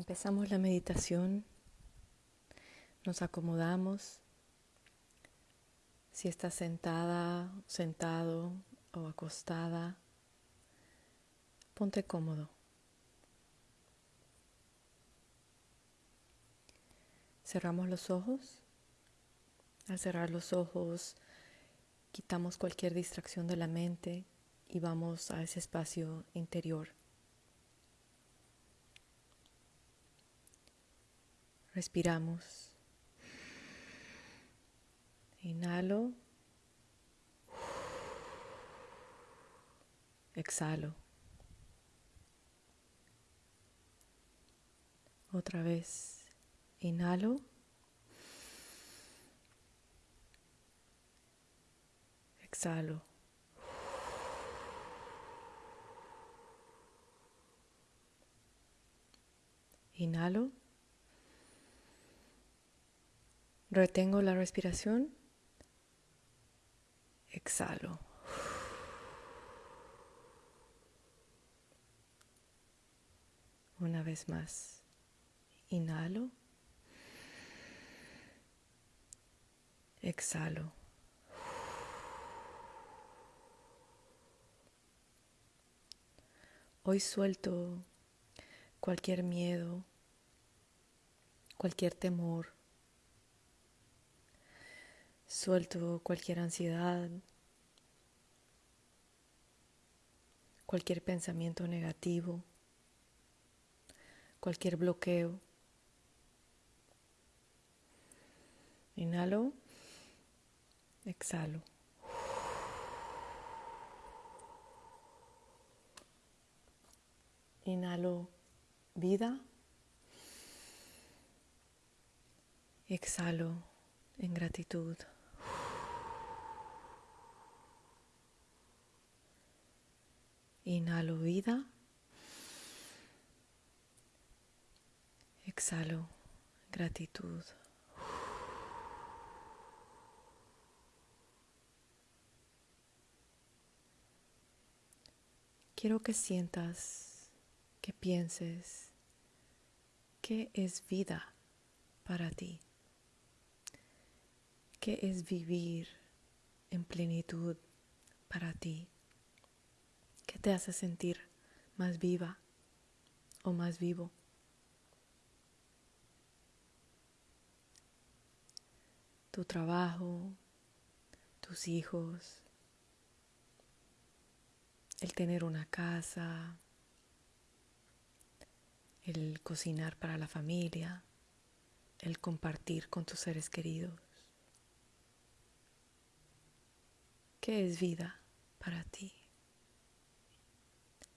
Empezamos la meditación, nos acomodamos. Si estás sentada, sentado o acostada, ponte cómodo. Cerramos los ojos. Al cerrar los ojos, quitamos cualquier distracción de la mente y vamos a ese espacio interior. Respiramos. Inhalo. Exhalo. Otra vez. Inhalo. Exhalo. Inhalo. Retengo la respiración. Exhalo. Una vez más. Inhalo. Exhalo. Hoy suelto cualquier miedo, cualquier temor, Suelto cualquier ansiedad, cualquier pensamiento negativo, cualquier bloqueo. Inhalo, exhalo. Inhalo vida. Exhalo en gratitud. Inhalo vida. Exhalo gratitud. Quiero que sientas, que pienses, qué es vida para ti, qué es vivir en plenitud para ti. ¿Qué te hace sentir más viva o más vivo? Tu trabajo, tus hijos, el tener una casa, el cocinar para la familia, el compartir con tus seres queridos. ¿Qué es vida para ti?